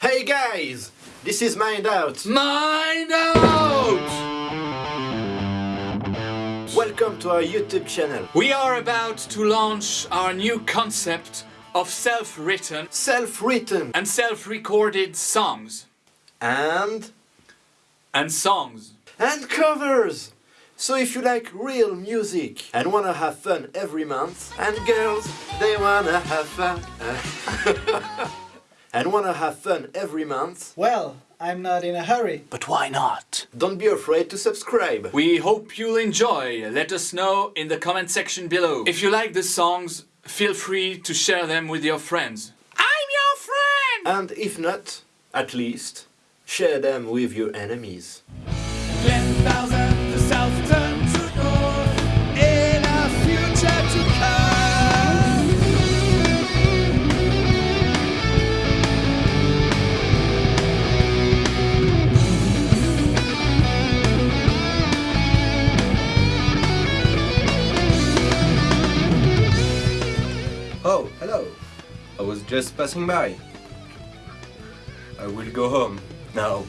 Hey guys, this is Mind Out. Mind out! Welcome to our YouTube channel. We are about to launch our new concept of self-written Self-written and self-recorded songs. and And songs. and covers. So if you like real music and wanna have fun every month, and girls they wanna have fun, and wanna have fun every month, Well, I'm not in a hurry. But why not? don't be afraid to subscribe. We hope you'll enjoy. Let us know in the comment section below. If you like the songs, feel free to share them with your friends. I'm your friend! And if not, at least share them with your enemies. I was just passing by. I will go home now.